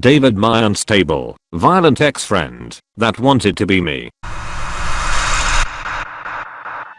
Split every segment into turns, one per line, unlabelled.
David my unstable, violent ex-friend that wanted to be me.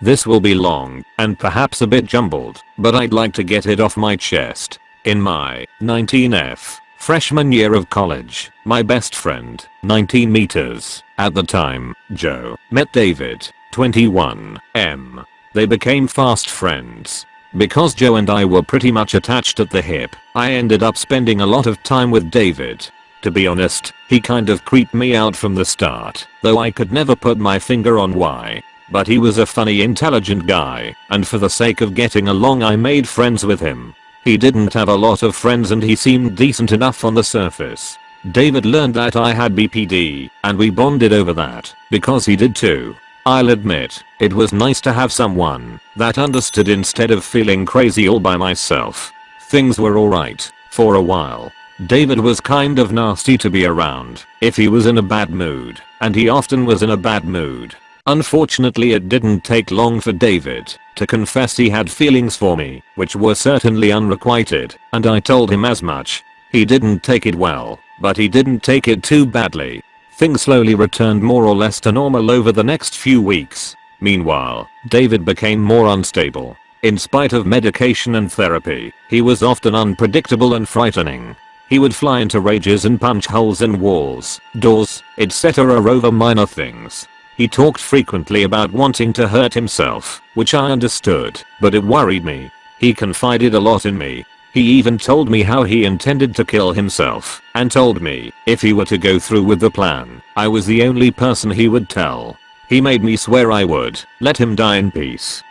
This will be long and perhaps a bit jumbled, but I'd like to get it off my chest. In my 19F freshman year of college, my best friend, 19 meters, at the time, Joe, met David, 21, M. They became fast friends. Because Joe and I were pretty much attached at the hip, I ended up spending a lot of time with David. To be honest, he kind of creeped me out from the start, though I could never put my finger on why. But he was a funny intelligent guy, and for the sake of getting along I made friends with him. He didn't have a lot of friends and he seemed decent enough on the surface. David learned that I had BPD, and we bonded over that, because he did too. I'll admit, it was nice to have someone that understood instead of feeling crazy all by myself. Things were alright, for a while. David was kind of nasty to be around if he was in a bad mood, and he often was in a bad mood. Unfortunately it didn't take long for David to confess he had feelings for me, which were certainly unrequited, and I told him as much. He didn't take it well, but he didn't take it too badly, Things slowly returned more or less to normal over the next few weeks. Meanwhile, David became more unstable. In spite of medication and therapy, he was often unpredictable and frightening. He would fly into rages and punch holes in walls, doors, etc. over minor things. He talked frequently about wanting to hurt himself, which I understood, but it worried me. He confided a lot in me, he even told me how he intended to kill himself and told me if he were to go through with the plan, I was the only person he would tell. He made me swear I would let him die in peace.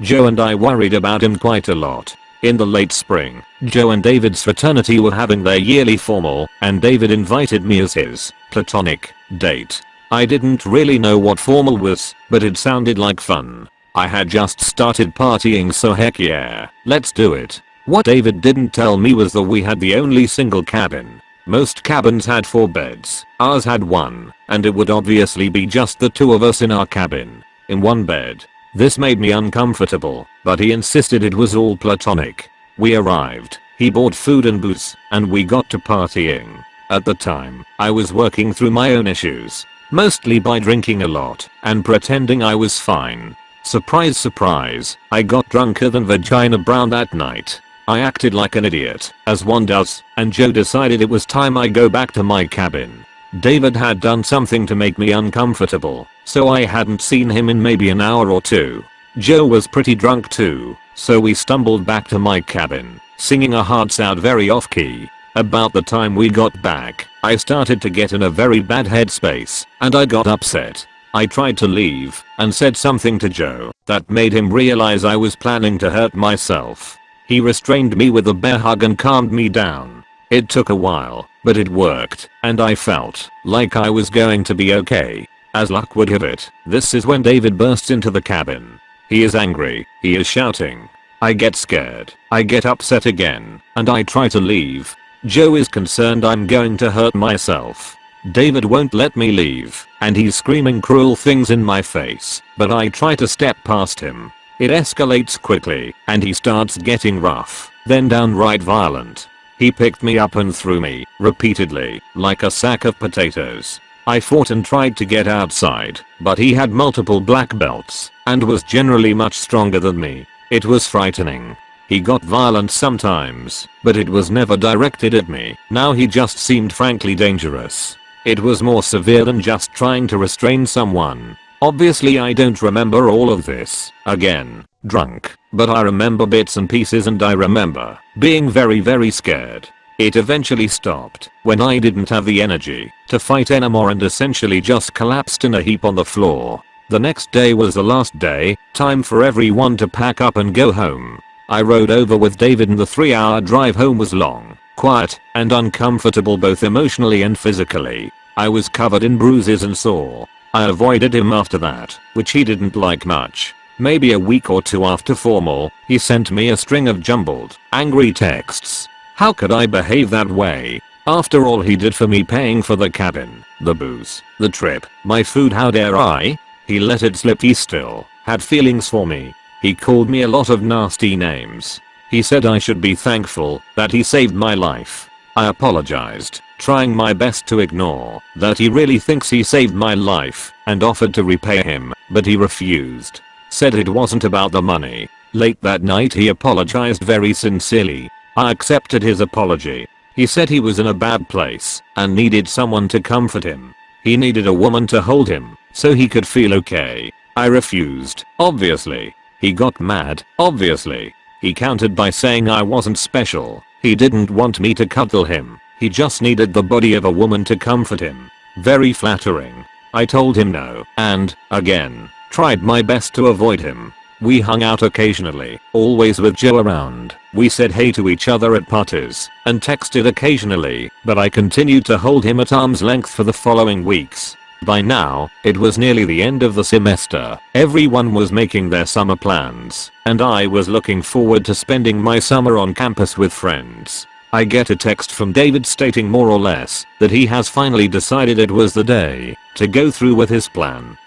Joe and I worried about him quite a lot. In the late spring, Joe and David's fraternity were having their yearly formal and David invited me as his platonic date. I didn't really know what formal was, but it sounded like fun. I had just started partying so heck yeah, let's do it. What David didn't tell me was that we had the only single cabin. Most cabins had 4 beds, ours had 1, and it would obviously be just the two of us in our cabin. In one bed. This made me uncomfortable, but he insisted it was all platonic. We arrived, he bought food and booze, and we got to partying. At the time, I was working through my own issues. Mostly by drinking a lot and pretending I was fine. Surprise surprise, I got drunker than Vagina Brown that night. I acted like an idiot, as one does, and Joe decided it was time I go back to my cabin. David had done something to make me uncomfortable, so I hadn't seen him in maybe an hour or two. Joe was pretty drunk too, so we stumbled back to my cabin, singing our hearts out very off key. About the time we got back, I started to get in a very bad headspace, and I got upset. I tried to leave, and said something to Joe that made him realize I was planning to hurt myself. He restrained me with a bear hug and calmed me down. It took a while, but it worked, and I felt like I was going to be okay. As luck would have it, this is when David bursts into the cabin. He is angry, he is shouting. I get scared, I get upset again, and I try to leave. Joe is concerned I'm going to hurt myself. David won't let me leave, and he's screaming cruel things in my face, but I try to step past him. It escalates quickly, and he starts getting rough, then downright violent. He picked me up and threw me, repeatedly, like a sack of potatoes. I fought and tried to get outside, but he had multiple black belts, and was generally much stronger than me. It was frightening. He got violent sometimes, but it was never directed at me. Now he just seemed frankly dangerous. It was more severe than just trying to restrain someone. Obviously I don't remember all of this, again, drunk, but I remember bits and pieces and I remember being very very scared. It eventually stopped when I didn't have the energy to fight anymore and essentially just collapsed in a heap on the floor. The next day was the last day, time for everyone to pack up and go home. I rode over with David and the 3 hour drive home was long, quiet, and uncomfortable both emotionally and physically. I was covered in bruises and sore, I avoided him after that, which he didn't like much. Maybe a week or two after formal, he sent me a string of jumbled, angry texts. How could I behave that way? After all he did for me paying for the cabin, the booze, the trip, my food how dare I? He let it slip he still had feelings for me. He called me a lot of nasty names. He said I should be thankful that he saved my life. I apologized trying my best to ignore that he really thinks he saved my life and offered to repay him, but he refused. Said it wasn't about the money. Late that night he apologized very sincerely. I accepted his apology. He said he was in a bad place and needed someone to comfort him. He needed a woman to hold him so he could feel okay. I refused, obviously. He got mad, obviously. He countered by saying I wasn't special. He didn't want me to cuddle him. He just needed the body of a woman to comfort him. Very flattering. I told him no, and, again, tried my best to avoid him. We hung out occasionally, always with Joe around. We said hey to each other at parties, and texted occasionally, but I continued to hold him at arm's length for the following weeks. By now, it was nearly the end of the semester, everyone was making their summer plans, and I was looking forward to spending my summer on campus with friends. I get a text from David stating more or less that he has finally decided it was the day to go through with his plan.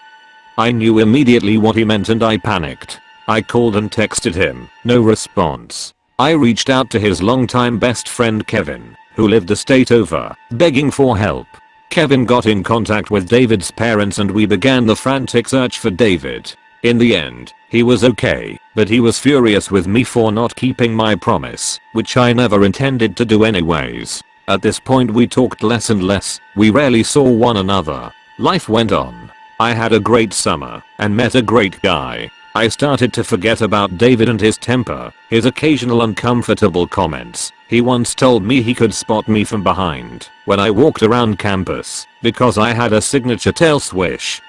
I knew immediately what he meant and I panicked. I called and texted him, no response. I reached out to his longtime best friend Kevin, who lived a state over, begging for help. Kevin got in contact with David's parents and we began the frantic search for David. In the end, he was okay, but he was furious with me for not keeping my promise, which I never intended to do anyways. At this point we talked less and less, we rarely saw one another. Life went on. I had a great summer and met a great guy. I started to forget about David and his temper, his occasional uncomfortable comments. He once told me he could spot me from behind when I walked around campus because I had a signature tail swish.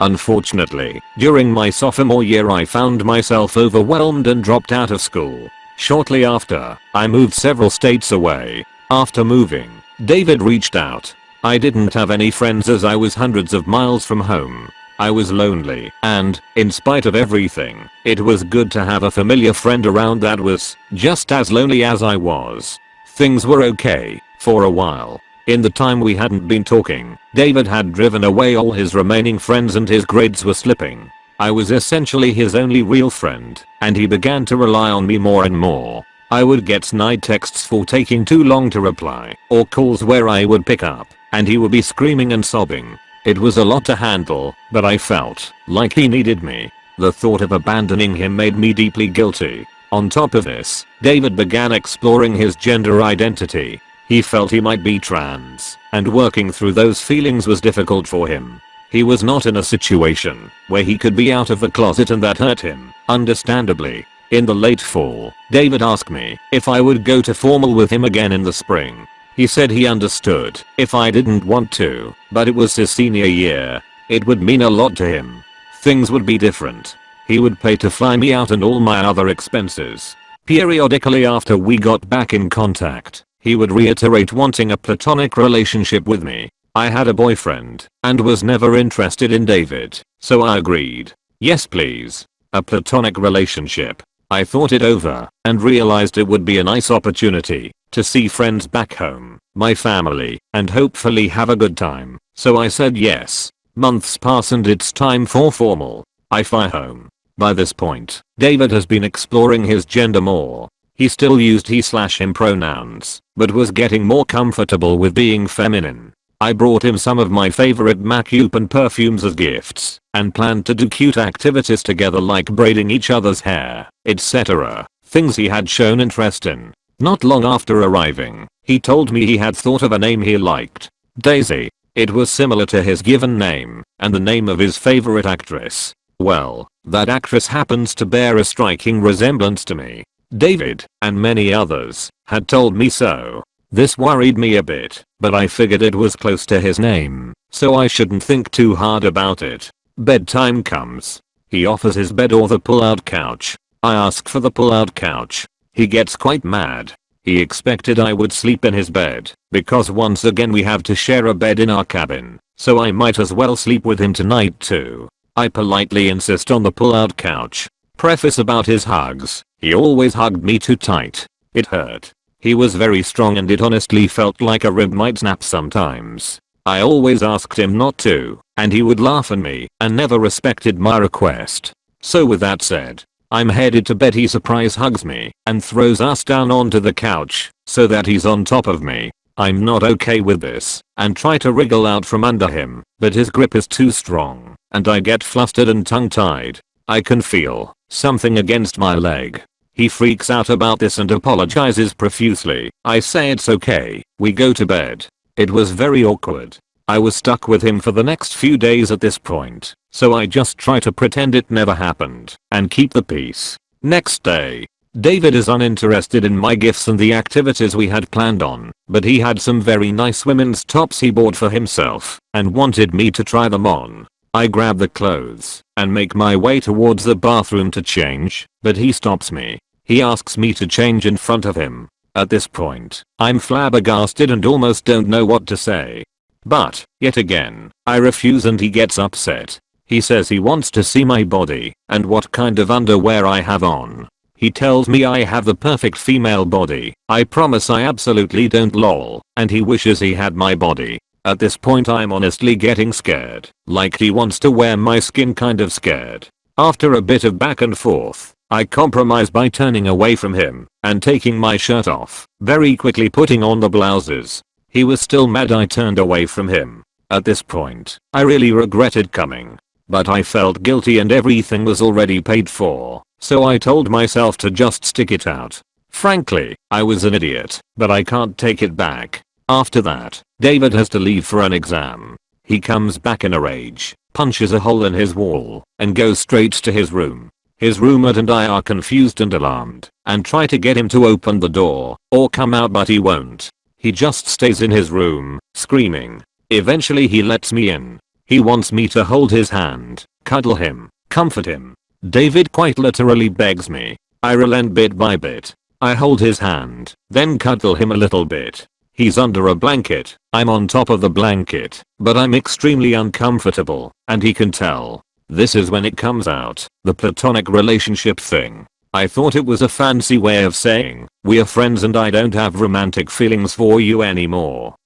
Unfortunately, during my sophomore year I found myself overwhelmed and dropped out of school. Shortly after, I moved several states away. After moving, David reached out. I didn't have any friends as I was hundreds of miles from home. I was lonely, and, in spite of everything, it was good to have a familiar friend around that was just as lonely as I was. Things were okay, for a while. In the time we hadn't been talking, David had driven away all his remaining friends and his grades were slipping. I was essentially his only real friend, and he began to rely on me more and more. I would get snide texts for taking too long to reply, or calls where I would pick up, and he would be screaming and sobbing. It was a lot to handle, but I felt like he needed me. The thought of abandoning him made me deeply guilty. On top of this, David began exploring his gender identity. He felt he might be trans, and working through those feelings was difficult for him. He was not in a situation where he could be out of the closet and that hurt him, understandably. In the late fall, David asked me if I would go to formal with him again in the spring. He said he understood if I didn't want to, but it was his senior year. It would mean a lot to him. Things would be different. He would pay to fly me out and all my other expenses. Periodically after we got back in contact, he would reiterate wanting a platonic relationship with me. I had a boyfriend and was never interested in David, so I agreed. Yes please. A platonic relationship. I thought it over and realized it would be a nice opportunity to see friends back home, my family, and hopefully have a good time. So I said yes. Months pass and it's time for formal. I fly home. By this point, David has been exploring his gender more. He still used he slash him pronouns, but was getting more comfortable with being feminine. I brought him some of my favorite and perfumes as gifts, and planned to do cute activities together like braiding each other's hair, etc. Things he had shown interest in. Not long after arriving, he told me he had thought of a name he liked. Daisy. It was similar to his given name and the name of his favorite actress. Well, that actress happens to bear a striking resemblance to me. David, and many others, had told me so. This worried me a bit, but I figured it was close to his name, so I shouldn't think too hard about it. Bedtime comes. He offers his bed or the pull-out couch. I ask for the pull-out couch, he gets quite mad. He expected I would sleep in his bed, because once again we have to share a bed in our cabin, so I might as well sleep with him tonight too. I politely insist on the pull-out couch. Preface about his hugs, he always hugged me too tight. It hurt. He was very strong and it honestly felt like a rib might snap sometimes. I always asked him not to, and he would laugh at me and never respected my request. So with that said, I'm headed to bed he surprise hugs me and throws us down onto the couch so that he's on top of me. I'm not okay with this and try to wriggle out from under him, but his grip is too strong and I get flustered and tongue-tied. I can feel something against my leg. He freaks out about this and apologizes profusely. I say it's okay, we go to bed. It was very awkward. I was stuck with him for the next few days at this point, so I just try to pretend it never happened and keep the peace. Next day, David is uninterested in my gifts and the activities we had planned on, but he had some very nice women's tops he bought for himself and wanted me to try them on. I grab the clothes and make my way towards the bathroom to change, but he stops me. He asks me to change in front of him. At this point, I'm flabbergasted and almost don't know what to say. But, yet again, I refuse and he gets upset. He says he wants to see my body and what kind of underwear I have on. He tells me I have the perfect female body. I promise I absolutely don't lol. And he wishes he had my body. At this point I'm honestly getting scared. Like he wants to wear my skin kind of scared. After a bit of back and forth, I compromise by turning away from him and taking my shirt off, very quickly putting on the blouses he was still mad I turned away from him. At this point, I really regretted coming. But I felt guilty and everything was already paid for, so I told myself to just stick it out. Frankly, I was an idiot, but I can't take it back. After that, David has to leave for an exam. He comes back in a rage, punches a hole in his wall, and goes straight to his room. His roommate and I are confused and alarmed, and try to get him to open the door, or come out but he won't. He just stays in his room, screaming. Eventually he lets me in. He wants me to hold his hand, cuddle him, comfort him. David quite literally begs me. I relent bit by bit. I hold his hand, then cuddle him a little bit. He's under a blanket, I'm on top of the blanket, but I'm extremely uncomfortable, and he can tell. This is when it comes out, the platonic relationship thing. I thought it was a fancy way of saying, we're friends and I don't have romantic feelings for you anymore.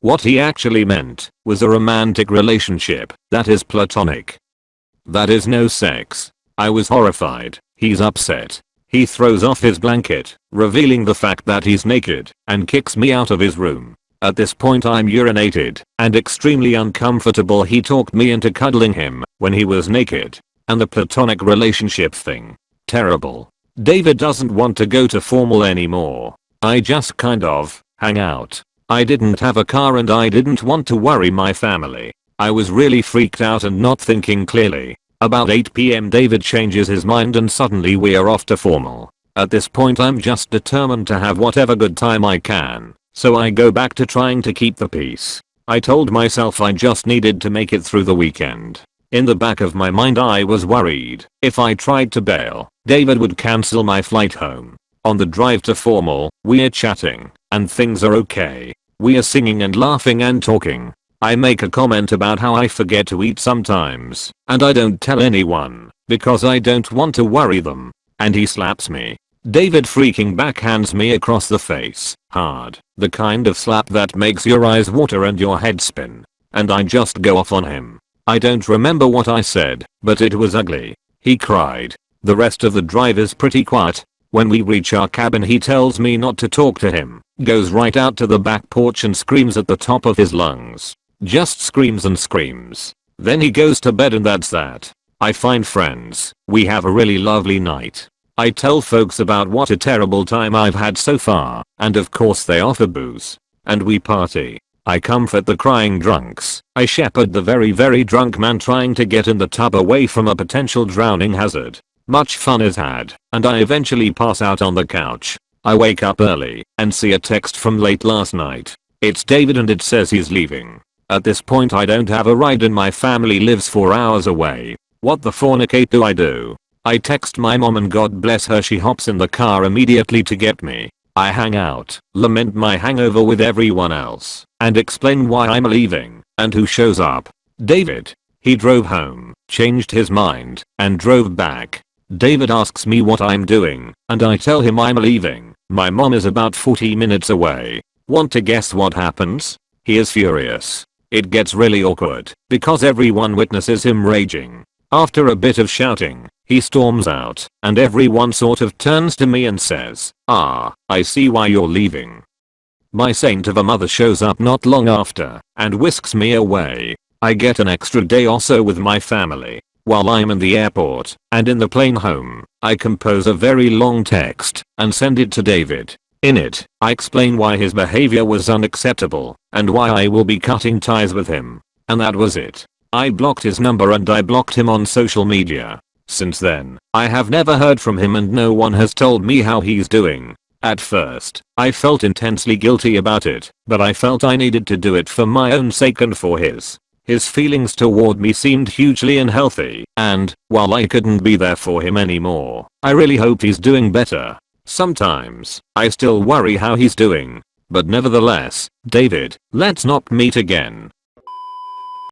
What he actually meant was a romantic relationship that is platonic. That is no sex. I was horrified. He's upset. He throws off his blanket, revealing the fact that he's naked, and kicks me out of his room. At this point I'm urinated, and extremely uncomfortable he talked me into cuddling him when he was naked. And the platonic relationship thing terrible. David doesn't want to go to formal anymore. I just kind of hang out. I didn't have a car and I didn't want to worry my family. I was really freaked out and not thinking clearly. About 8pm David changes his mind and suddenly we are off to formal. At this point I'm just determined to have whatever good time I can. So I go back to trying to keep the peace. I told myself I just needed to make it through the weekend. In the back of my mind I was worried. If I tried to bail, David would cancel my flight home. On the drive to formal, we're chatting, and things are okay. We are singing and laughing and talking. I make a comment about how I forget to eat sometimes, and I don't tell anyone, because I don't want to worry them. And he slaps me. David freaking backhands me across the face, hard, the kind of slap that makes your eyes water and your head spin. And I just go off on him. I don't remember what I said, but it was ugly. He cried. The rest of the drive is pretty quiet. When we reach our cabin he tells me not to talk to him, goes right out to the back porch and screams at the top of his lungs. Just screams and screams. Then he goes to bed and that's that. I find friends. We have a really lovely night. I tell folks about what a terrible time I've had so far, and of course they offer booze. And we party. I comfort the crying drunks. I shepherd the very very drunk man trying to get in the tub away from a potential drowning hazard. Much fun is had, and I eventually pass out on the couch. I wake up early and see a text from late last night. It's David and it says he's leaving. At this point I don't have a ride and my family lives 4 hours away. What the fornicate do I do? I text my mom and god bless her she hops in the car immediately to get me. I hang out, lament my hangover with everyone else, and explain why I'm leaving, and who shows up. David. He drove home, changed his mind, and drove back. David asks me what I'm doing, and I tell him I'm leaving. My mom is about 40 minutes away. Want to guess what happens? He is furious. It gets really awkward, because everyone witnesses him raging. After a bit of shouting, he storms out, and everyone sort of turns to me and says, ah, I see why you're leaving. My saint of a mother shows up not long after and whisks me away. I get an extra day or so with my family. While I'm in the airport and in the plane home, I compose a very long text and send it to David. In it, I explain why his behavior was unacceptable and why I will be cutting ties with him. And that was it. I blocked his number and I blocked him on social media. Since then, I have never heard from him and no one has told me how he's doing. At first, I felt intensely guilty about it, but I felt I needed to do it for my own sake and for his. His feelings toward me seemed hugely unhealthy, and, while I couldn't be there for him anymore, I really hope he's doing better. Sometimes, I still worry how he's doing. But nevertheless, David, let's not meet again.